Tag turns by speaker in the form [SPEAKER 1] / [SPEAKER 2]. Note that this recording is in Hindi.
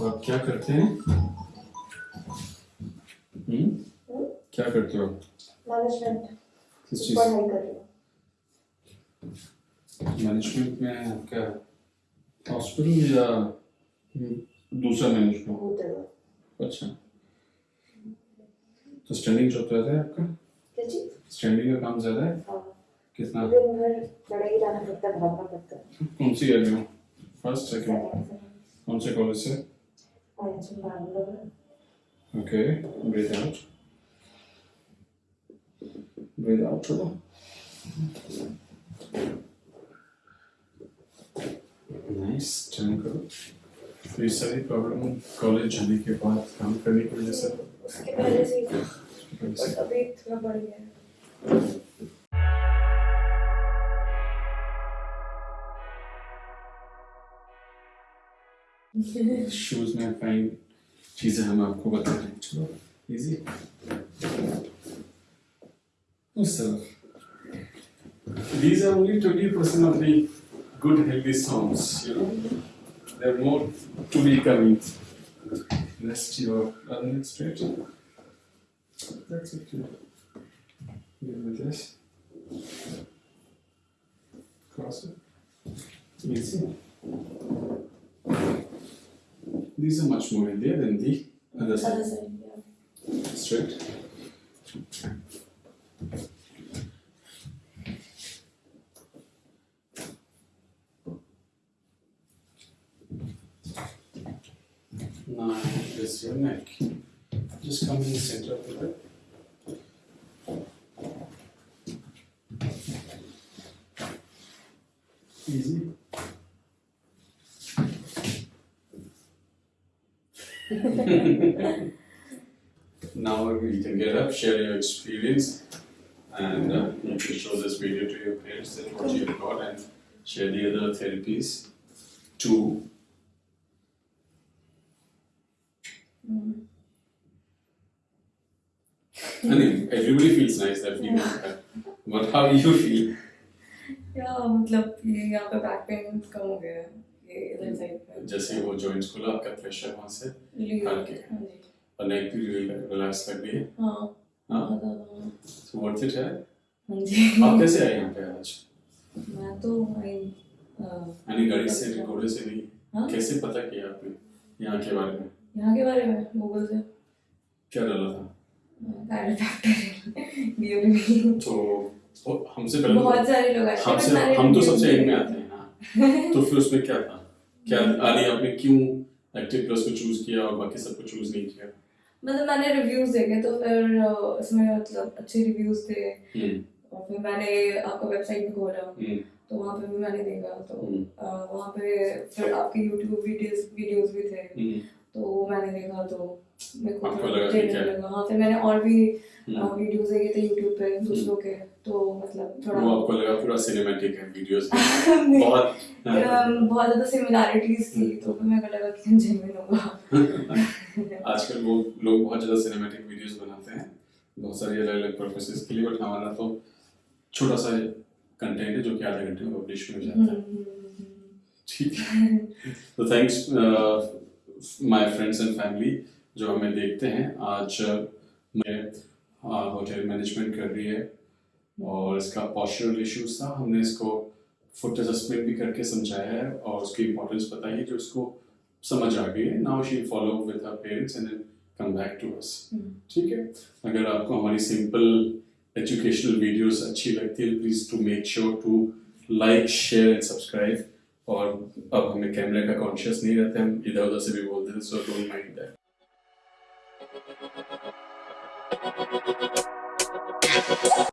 [SPEAKER 1] और आप क्या करते हैं? हम्म? क्या करते हो?
[SPEAKER 2] मैनेजमेंट
[SPEAKER 1] किस चीज़?
[SPEAKER 2] पढ़ाई कर रही हूँ।
[SPEAKER 1] मैनेजमेंट में क्या? हॉस्पिटल या दूसरा मैनेजमेंट अच्छा। तो स्टैंडिंग जॉब ज़्यादा है आपका?
[SPEAKER 2] क्या
[SPEAKER 1] स्टैंडिंग का काम ज़्यादा है?
[SPEAKER 2] हाँ।
[SPEAKER 1] कितना?
[SPEAKER 2] दिन भर खड़े ही रहना पड़ता है भागना पड़ता है।
[SPEAKER 1] कौन सी ईयर में हो? फ़र्स्ट सेकंड कौन से कॉलेज से? Okay breathe out breathe out थोड़ा नाइस टर्न करो तो ये सारी प्रॉब्लम कॉलेज जाने के बाद काम करने की वजह से
[SPEAKER 2] उसके पहले से ही था बट अभी थोड़ा बढ़ गया
[SPEAKER 1] शूज में फाइन चीजें हम आपको बता रहे हैं चलो इजी उस तरफ These are only 20% of the good healthy songs, you know. There are more to be coming. Rest your other leg straight. That's it. yeah. Give me this. Cross it. Easy. these are much more healthier than the other side.
[SPEAKER 2] Other side, yeah.
[SPEAKER 1] Straight. Now this your neck. Just come in the center of the bed. Easy. now you can get up, share your experience, and uh, you can show this video to your parents that what you've got and share the other therapies too. I mean, everybody feels nice that feeling. But how you feel?
[SPEAKER 3] या मतलब ये यहाँ पे बैक पेन कम हो गया है ये इधर साइड पे
[SPEAKER 1] जैसे वो जॉइंट्स खुला आपका प्रेशर वहाँ से
[SPEAKER 3] रिलीज़
[SPEAKER 1] हल्के।
[SPEAKER 3] हाँ
[SPEAKER 1] और नेक भी रिलैक्स कर गई है।
[SPEAKER 3] हाँ।
[SPEAKER 1] हाँ so worth it है
[SPEAKER 3] हाँ जी।
[SPEAKER 1] आप कैसे आए यहाँ पे आज?
[SPEAKER 3] मैं तो आई
[SPEAKER 1] यानी गाड़ी से घोड़े से नहीं
[SPEAKER 3] हाँ?
[SPEAKER 1] कैसे पता किया आपने यहाँ के बारे में?
[SPEAKER 3] यहाँ के बारे में गूगल से।
[SPEAKER 1] क्या डाला था? तो हमसे पहले
[SPEAKER 3] बहुत सारे लोग but मैंने
[SPEAKER 1] हम तो सबसे एंड में आते हैं हाँ। तो फिर उसमें क्या था? क्या आदि आपने क्यों एक्टिव प्लस को चूज़ किया और बाकी सबको चूज़ नहीं किया?
[SPEAKER 3] मतलब मैंने रिव्यूज़ देखे तो फिर इसमें मतलब अच्छे रिव्यूज़ थे।
[SPEAKER 1] हम्म।
[SPEAKER 3] और फिर मैंने आपका वेबसाइट भी खोला।
[SPEAKER 1] हम्म।
[SPEAKER 3] तो वहाँ पे भी मैंने देखा। तो
[SPEAKER 1] हम्म।
[SPEAKER 3] वहाँ पे फिर आपके यूट्यूब वीडियोस वीडियोस भी थे। तो वो मैंने देखा तो मेरे को
[SPEAKER 1] लगा है?
[SPEAKER 3] लगा। हाँ फिर मैंने और भी
[SPEAKER 1] हम्म।
[SPEAKER 3] वीडियोस देखे थे यूट्यूब पे दूसरों के तो मतलब थोड़ा
[SPEAKER 1] वो आपको लगा पूरा सिनेमैटिक है वीडियोस में। बहुत
[SPEAKER 3] बहुत ज़्यादा सिमिलैरिटीज थी तो फिर मेरे को लगा कि जेन्युइन होगा।
[SPEAKER 1] आजकल वो लोग बहुत ज़्यादा सिनेमैटिक वीडियोस बनाते हैं। बहुत सारी अलग अलग पर्पसेस के लिए बट हमारा तो छोटा सा कंटेंट है जो कि आधे घंटे में पब्लिश हो जाता है। ठीक है। तो thanks my friends and family जो हमें देखते हैं आज मैं होटल मैनेजमेंट कर रही है और इसका पॉस्चरल इश्यूज़ था। हमने इसको फुट एडजस्टमेंट भी करके समझाया है और उसकी इम्पोर्टेंस बताई जो उसको समझ आ गई है। Now she follow with her parents and come back to us ठीक है? अगर आपको हमारी सिंपल एजुकेशनल वीडियोस अच्छी लगती है please to make sure to like share and subscribe और अब हमें कैमरे का कॉन्शियस नहीं रहते, हम इधर उधर से भी बोलते हैं सो डोंट माइंड दैट